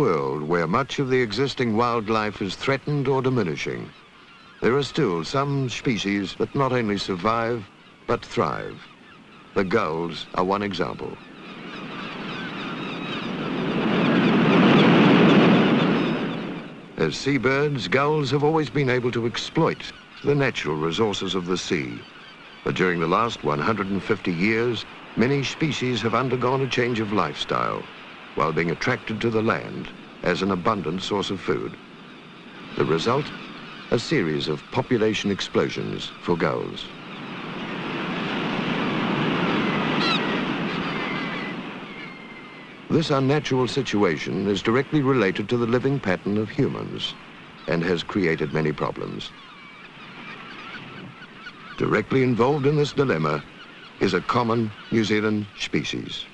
World where much of the existing wildlife is threatened or diminishing, there are still some species that not only survive, but thrive. The gulls are one example. As seabirds, gulls have always been able to exploit the natural resources of the sea. But during the last 150 years, many species have undergone a change of lifestyle while being attracted to the land as an abundant source of food. The result? A series of population explosions for gulls. This unnatural situation is directly related to the living pattern of humans and has created many problems. Directly involved in this dilemma is a common New Zealand species.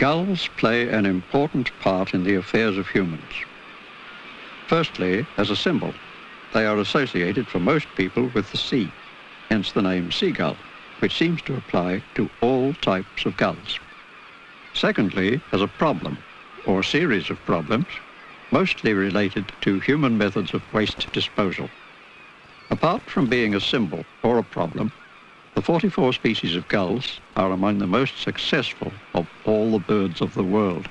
Gulls play an important part in the affairs of humans. Firstly, as a symbol, they are associated for most people with the sea, hence the name seagull, which seems to apply to all types of gulls. Secondly, as a problem, or series of problems, mostly related to human methods of waste disposal. Apart from being a symbol or a problem, the 44 species of gulls are among the most successful of all the birds of the world.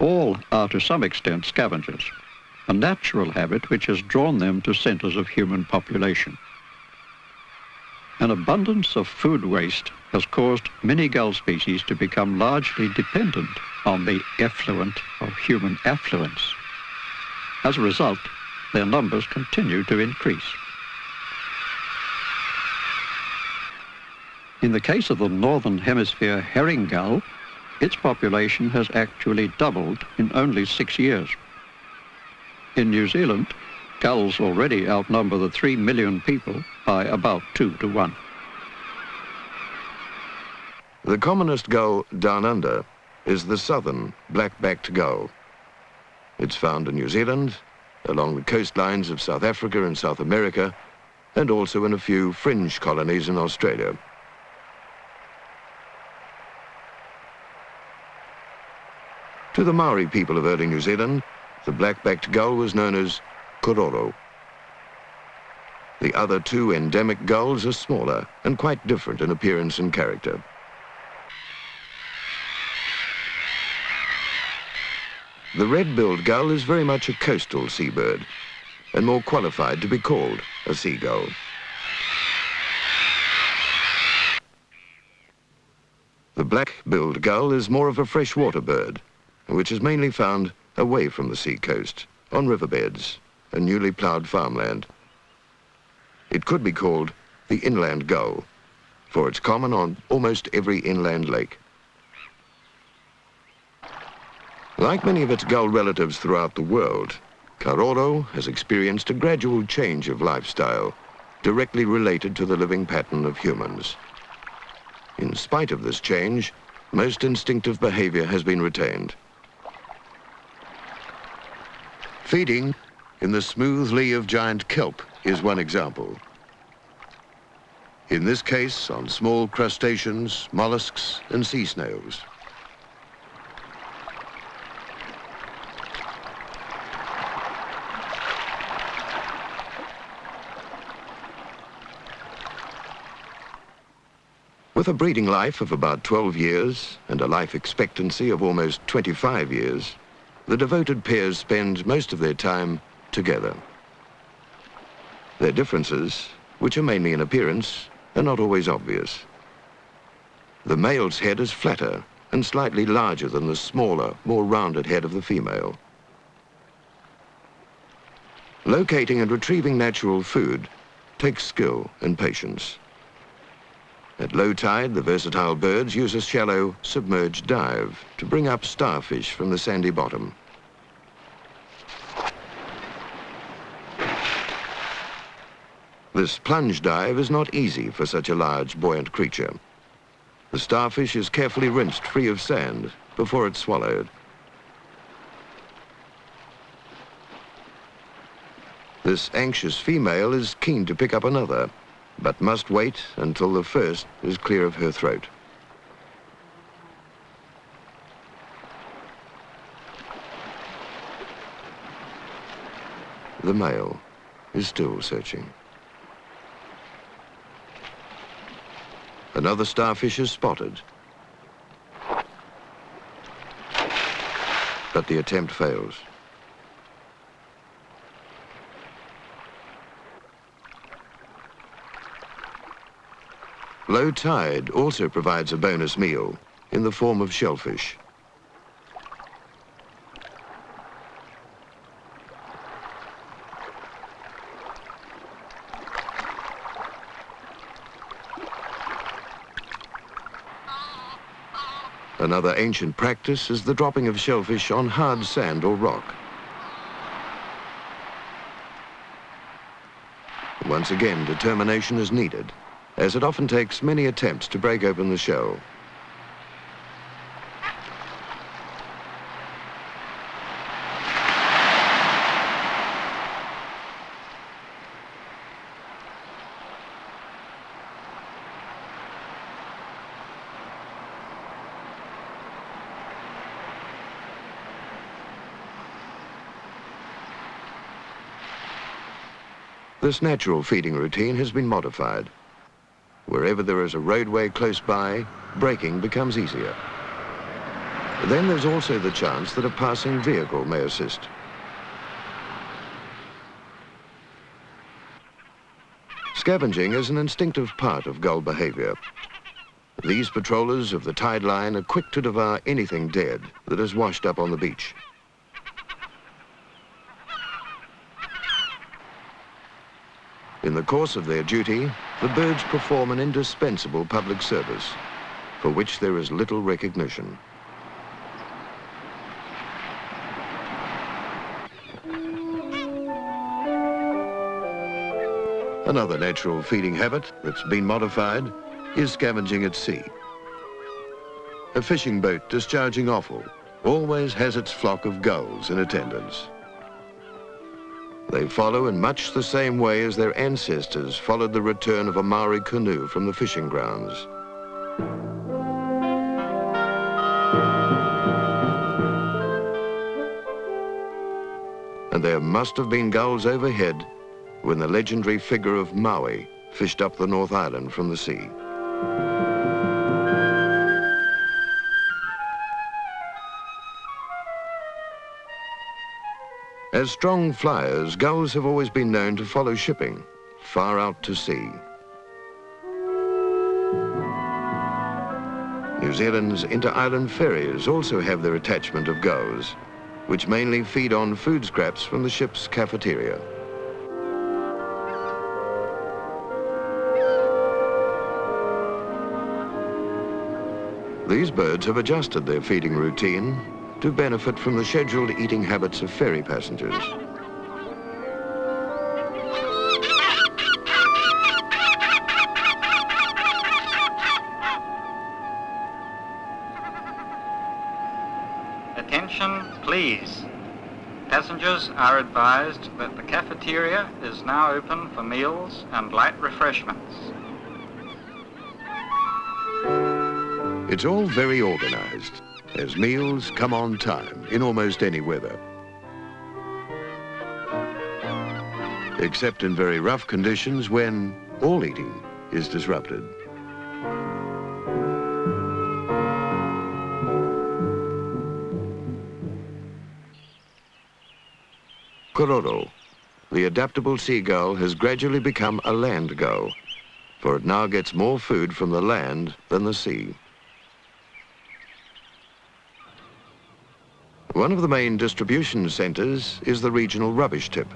All are to some extent scavengers, a natural habit which has drawn them to centres of human population. An abundance of food waste has caused many gull species to become largely dependent on the effluent of human affluence. As a result, their numbers continue to increase. In the case of the Northern Hemisphere herring gull, its population has actually doubled in only six years. In New Zealand, gulls already outnumber the three million people by about two to one. The commonest gull down under is the southern black-backed gull. It's found in New Zealand, along the coastlines of South Africa and South America, and also in a few fringe colonies in Australia. To the Maori people of early New Zealand, the black-backed gull was known as karoro. The other two endemic gulls are smaller and quite different in appearance and character. The red-billed gull is very much a coastal seabird and more qualified to be called a seagull. The black-billed gull is more of a freshwater bird which is mainly found away from the sea coast, on riverbeds and newly ploughed farmland. It could be called the inland gull, for it's common on almost every inland lake. Like many of its gull relatives throughout the world, Karoro has experienced a gradual change of lifestyle directly related to the living pattern of humans. In spite of this change, most instinctive behavior has been retained. Feeding in the smooth lee of giant kelp is one example. In this case, on small crustaceans, mollusks, and sea snails. With a breeding life of about 12 years and a life expectancy of almost 25 years, the devoted pairs spend most of their time together. Their differences, which are mainly in appearance, are not always obvious. The male's head is flatter and slightly larger than the smaller, more rounded head of the female. Locating and retrieving natural food takes skill and patience. At low tide, the versatile birds use a shallow, submerged dive to bring up starfish from the sandy bottom. This plunge dive is not easy for such a large, buoyant creature. The starfish is carefully rinsed free of sand before it's swallowed. This anxious female is keen to pick up another, but must wait until the first is clear of her throat. The male is still searching. Another starfish is spotted. But the attempt fails. Low tide also provides a bonus meal in the form of shellfish. Another ancient practice is the dropping of shellfish on hard sand or rock. Once again, determination is needed as it often takes many attempts to break open the shell. This natural feeding routine has been modified. Wherever there is a roadway close by, breaking becomes easier. Then there's also the chance that a passing vehicle may assist. Scavenging is an instinctive part of gull behavior. These patrollers of the tide line are quick to devour anything dead that is washed up on the beach. In the course of their duty, the birds perform an indispensable public service for which there is little recognition. Another natural feeding habit that's been modified is scavenging at sea. A fishing boat discharging offal always has its flock of gulls in attendance. They follow in much the same way as their ancestors followed the return of a Maori canoe from the fishing grounds. And there must have been gulls overhead when the legendary figure of Maui fished up the North Island from the sea. As strong flyers, gulls have always been known to follow shipping far out to sea. New Zealand's inter-island ferries also have their attachment of gulls, which mainly feed on food scraps from the ship's cafeteria. These birds have adjusted their feeding routine to benefit from the scheduled eating habits of ferry passengers. Attention, please. Passengers are advised that the cafeteria is now open for meals and light refreshments. It's all very organized as meals come on time in almost any weather. Except in very rough conditions when all eating is disrupted. Karoro, the adaptable seagull has gradually become a land gull, for it now gets more food from the land than the sea. One of the main distribution centres is the regional rubbish tip.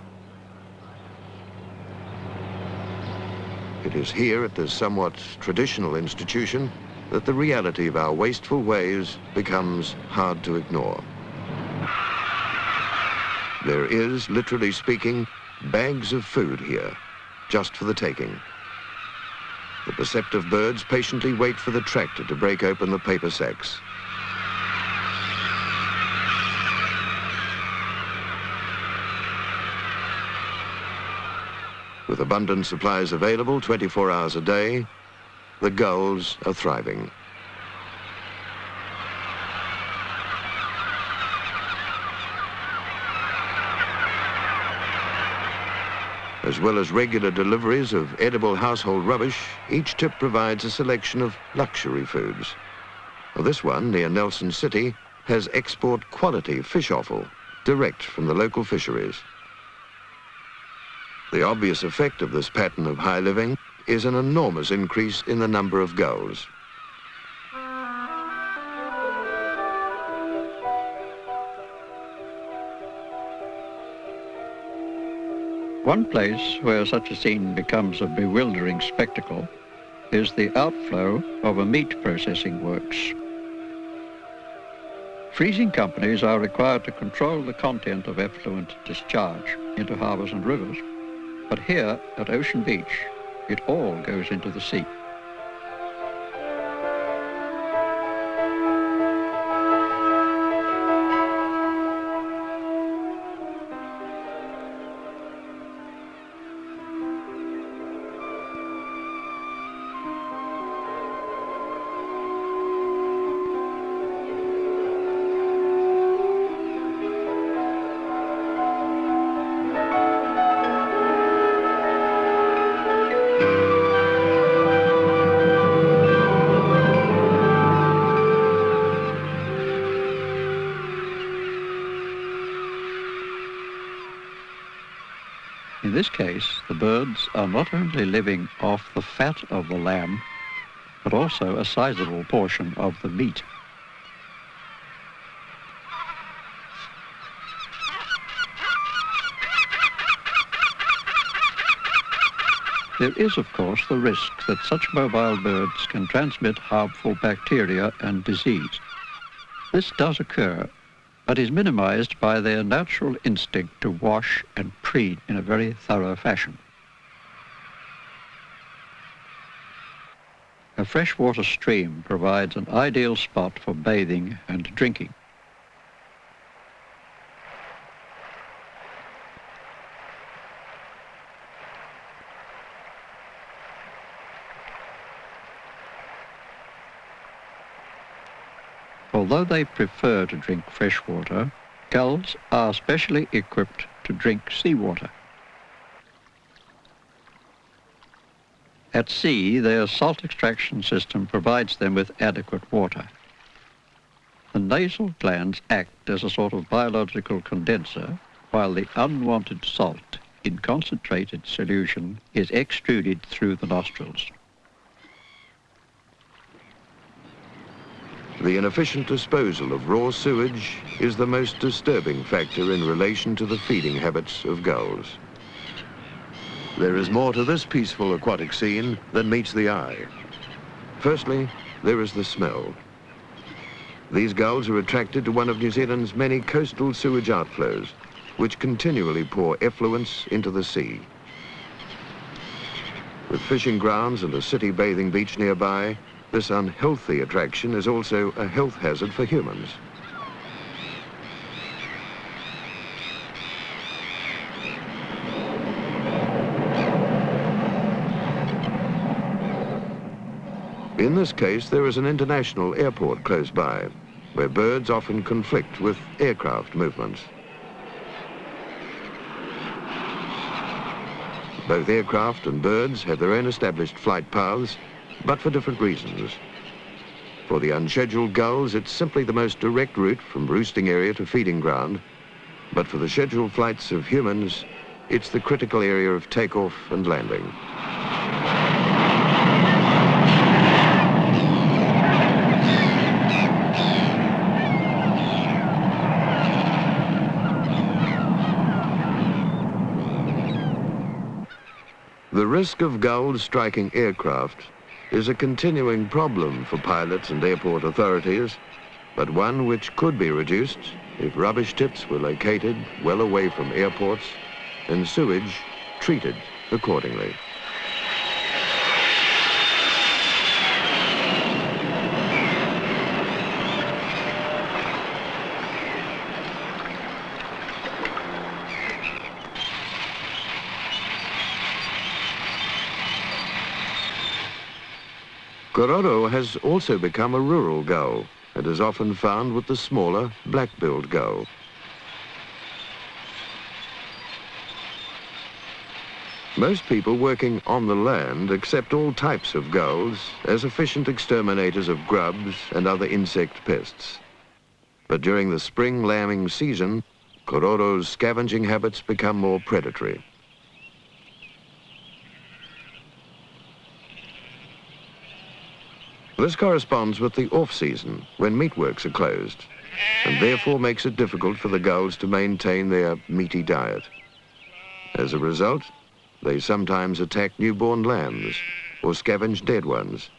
It is here at this somewhat traditional institution that the reality of our wasteful ways becomes hard to ignore. There is, literally speaking, bags of food here, just for the taking. The perceptive birds patiently wait for the tractor to break open the paper sacks. With abundant supplies available 24 hours a day, the gulls are thriving. As well as regular deliveries of edible household rubbish, each tip provides a selection of luxury foods. Well, this one, near Nelson City, has export quality fish offal, direct from the local fisheries. The obvious effect of this pattern of high living is an enormous increase in the number of gulls. One place where such a scene becomes a bewildering spectacle is the outflow of a meat processing works. Freezing companies are required to control the content of effluent discharge into harbours and rivers but here at Ocean Beach, it all goes into the sea. In this case, the birds are not only living off the fat of the lamb, but also a sizable portion of the meat. There is, of course, the risk that such mobile birds can transmit harmful bacteria and disease. This does occur but is minimized by their natural instinct to wash and preen in a very thorough fashion. A freshwater stream provides an ideal spot for bathing and drinking. Although they prefer to drink fresh water, gulls are specially equipped to drink seawater. At sea, their salt extraction system provides them with adequate water. The nasal glands act as a sort of biological condenser, while the unwanted salt in concentrated solution is extruded through the nostrils. The inefficient disposal of raw sewage is the most disturbing factor in relation to the feeding habits of gulls. There is more to this peaceful aquatic scene than meets the eye. Firstly, there is the smell. These gulls are attracted to one of New Zealand's many coastal sewage outflows, which continually pour effluents into the sea. With fishing grounds and a city bathing beach nearby, this unhealthy attraction is also a health hazard for humans. In this case, there is an international airport close by, where birds often conflict with aircraft movements. Both aircraft and birds have their own established flight paths but for different reasons. For the unscheduled gulls, it's simply the most direct route from roosting area to feeding ground. But for the scheduled flights of humans, it's the critical area of takeoff and landing. The risk of gulls striking aircraft is a continuing problem for pilots and airport authorities, but one which could be reduced if rubbish tips were located well away from airports and sewage treated accordingly. Karoro has also become a rural gull and is often found with the smaller black-billed gull. Most people working on the land accept all types of gulls as efficient exterminators of grubs and other insect pests. But during the spring lambing season, Karoro's scavenging habits become more predatory. This corresponds with the off-season, when meatworks are closed, and therefore makes it difficult for the gulls to maintain their meaty diet. As a result, they sometimes attack newborn lambs or scavenge dead ones,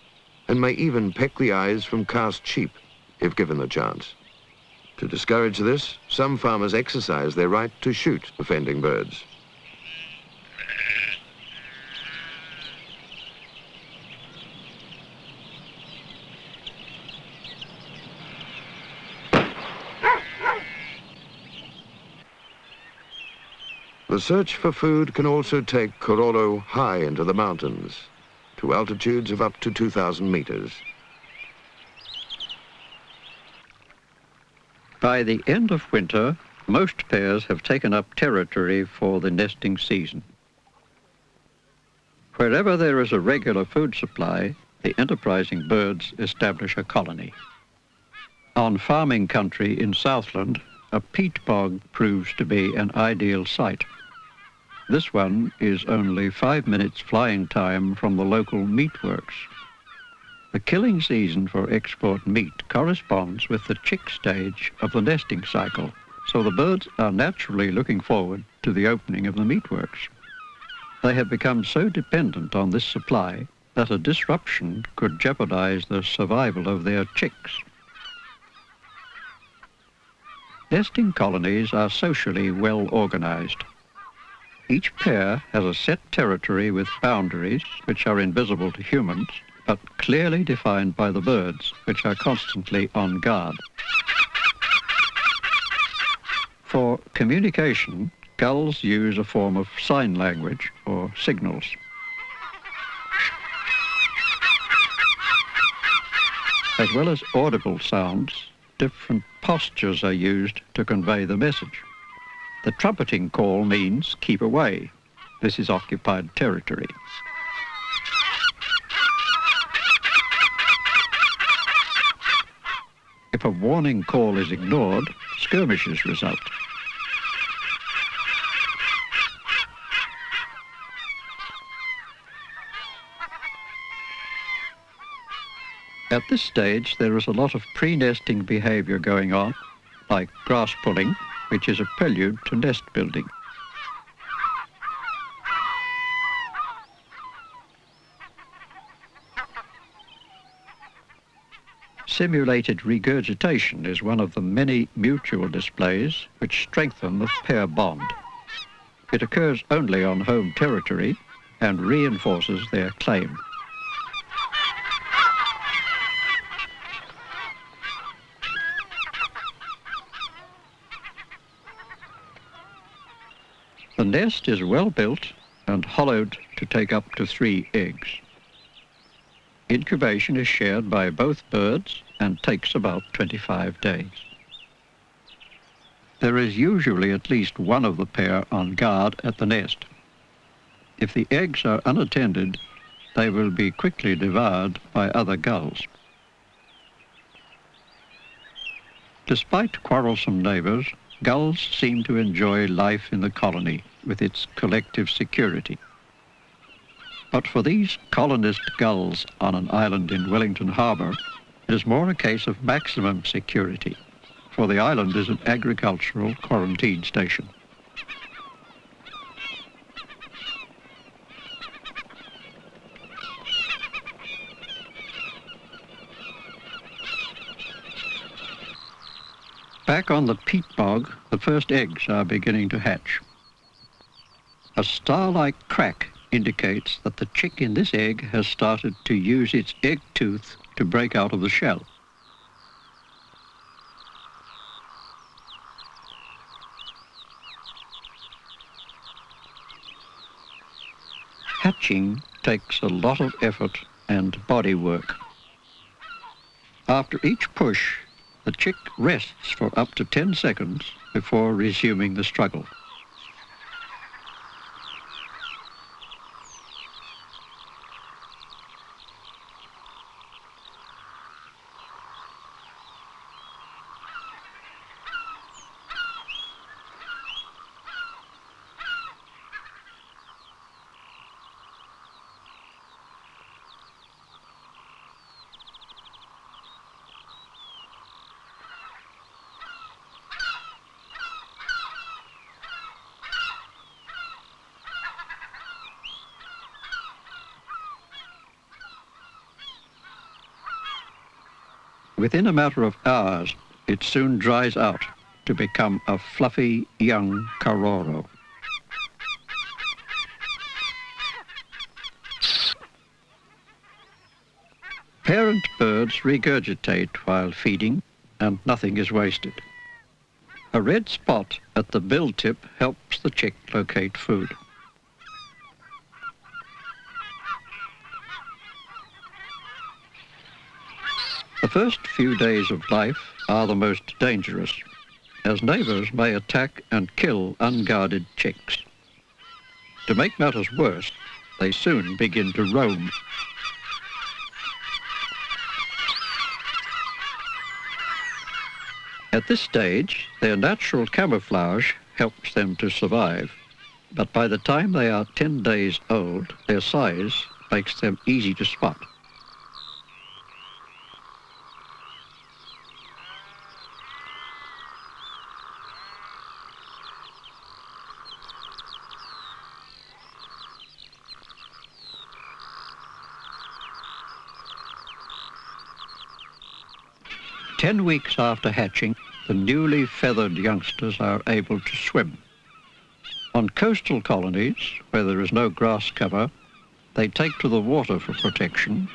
and may even peck the eyes from cast sheep if given the chance. To discourage this, some farmers exercise their right to shoot offending birds. The search for food can also take Karoro high into the mountains, to altitudes of up to 2,000 meters. By the end of winter, most pairs have taken up territory for the nesting season. Wherever there is a regular food supply, the enterprising birds establish a colony. On farming country in Southland, a peat bog proves to be an ideal site. This one is only five minutes flying time from the local meatworks. The killing season for export meat corresponds with the chick stage of the nesting cycle, so the birds are naturally looking forward to the opening of the meatworks. They have become so dependent on this supply that a disruption could jeopardize the survival of their chicks. Nesting colonies are socially well organized. Each pair has a set territory with boundaries which are invisible to humans, but clearly defined by the birds, which are constantly on guard. For communication, gulls use a form of sign language or signals. As well as audible sounds, different postures are used to convey the message. The trumpeting call means keep away. This is occupied territory. If a warning call is ignored, skirmishes result. At this stage, there is a lot of pre-nesting behavior going on, like grass pulling, which is a prelude to nest building. Simulated regurgitation is one of the many mutual displays which strengthen the pair bond. It occurs only on home territory and reinforces their claim. Nest is well built and hollowed to take up to three eggs. Incubation is shared by both birds and takes about 25 days. There is usually at least one of the pair on guard at the nest. If the eggs are unattended, they will be quickly devoured by other gulls. Despite quarrelsome neighbors, gulls seem to enjoy life in the colony with its collective security. But for these colonist gulls on an island in Wellington Harbour, it is more a case of maximum security, for the island is an agricultural quarantine station. Back on the peat bog, the first eggs are beginning to hatch. A star-like crack indicates that the chick in this egg has started to use its egg tooth to break out of the shell. Hatching takes a lot of effort and body work. After each push, the chick rests for up to 10 seconds before resuming the struggle. Within a matter of hours, it soon dries out to become a fluffy young karoro. Parent birds regurgitate while feeding and nothing is wasted. A red spot at the bill tip helps the chick locate food. First few days of life are the most dangerous, as neighbours may attack and kill unguarded chicks. To make matters worse, they soon begin to roam. At this stage, their natural camouflage helps them to survive. But by the time they are 10 days old, their size makes them easy to spot. Ten weeks after hatching, the newly feathered youngsters are able to swim. On coastal colonies, where there is no grass cover, they take to the water for protection,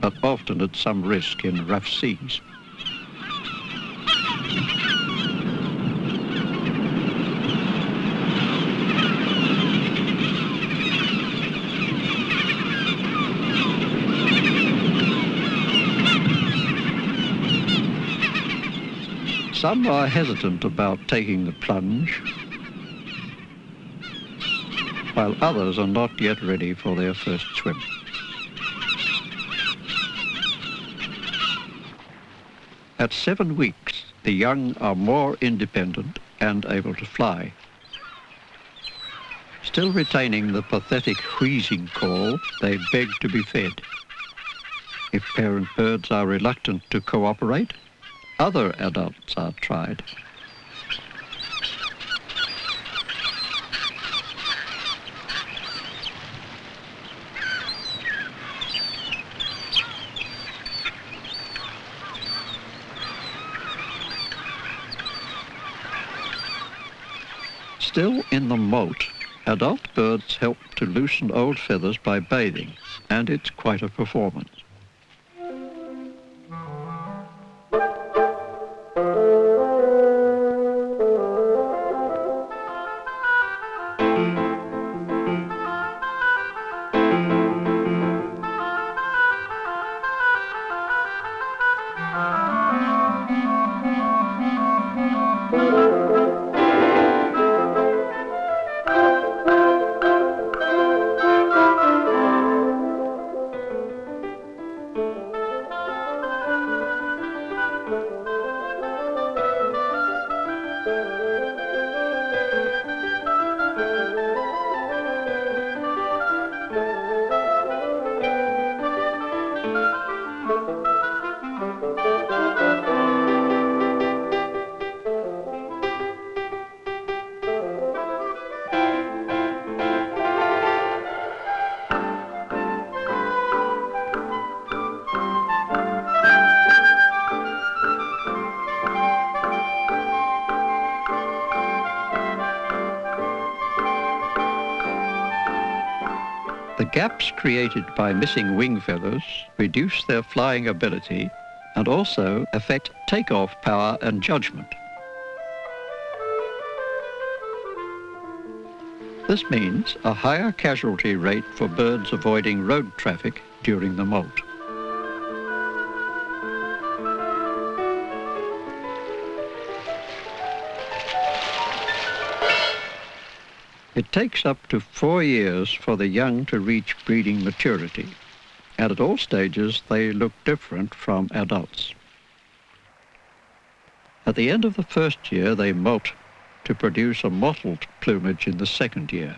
but often at some risk in rough seas. Some are hesitant about taking the plunge, while others are not yet ready for their first swim. At seven weeks, the young are more independent and able to fly. Still retaining the pathetic wheezing call, they beg to be fed. If parent birds are reluctant to cooperate, other adults are tried. Still in the moult, adult birds help to loosen old feathers by bathing, and it's quite a performance. Gaps created by missing wing feathers reduce their flying ability and also affect takeoff power and judgment. This means a higher casualty rate for birds avoiding road traffic during the molt. It takes up to four years for the young to reach breeding maturity, and at all stages they look different from adults. At the end of the first year they molt to produce a mottled plumage in the second year.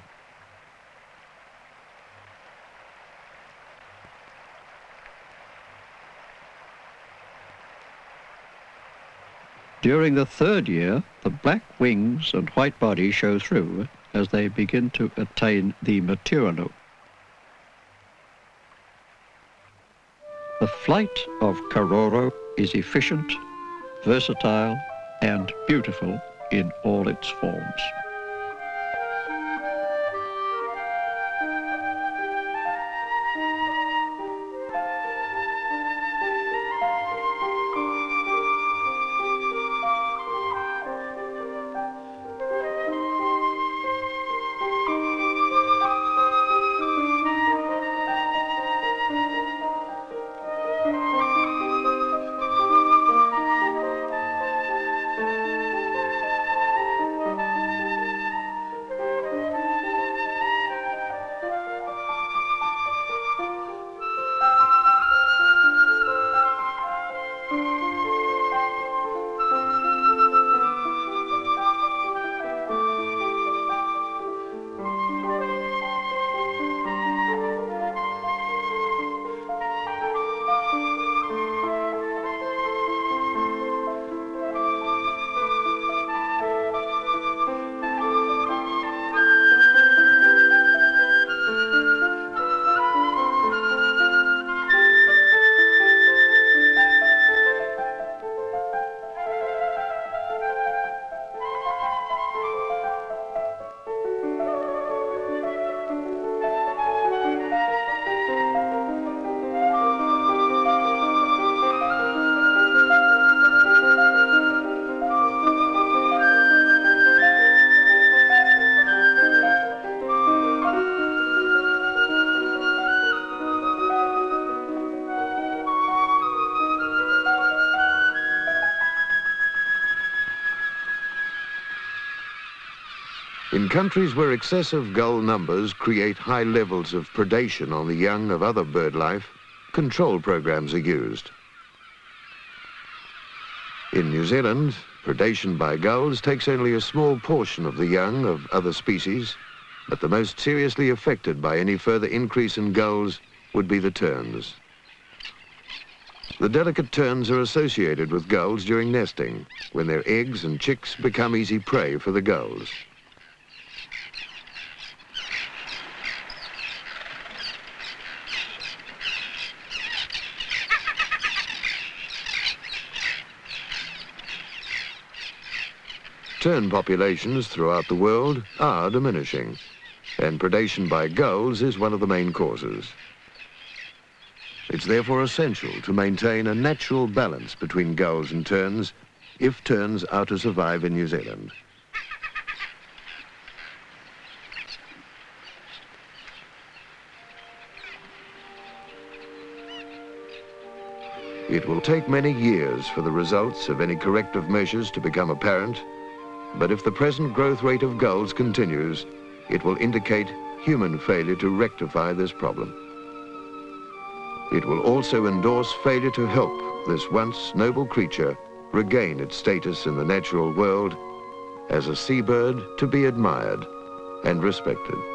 During the third year, the black wings and white body show through as they begin to attain the look. The flight of Karoro is efficient, versatile and beautiful in all its forms. Countries where excessive gull numbers create high levels of predation on the young of other bird life, control programs are used. In New Zealand, predation by gulls takes only a small portion of the young of other species, but the most seriously affected by any further increase in gulls would be the terns. The delicate terns are associated with gulls during nesting, when their eggs and chicks become easy prey for the gulls. Tern populations throughout the world are diminishing, and predation by gulls is one of the main causes. It's therefore essential to maintain a natural balance between gulls and terns if terns are to survive in New Zealand. It will take many years for the results of any corrective measures to become apparent, but if the present growth rate of gulls continues, it will indicate human failure to rectify this problem. It will also endorse failure to help this once noble creature regain its status in the natural world as a seabird to be admired and respected.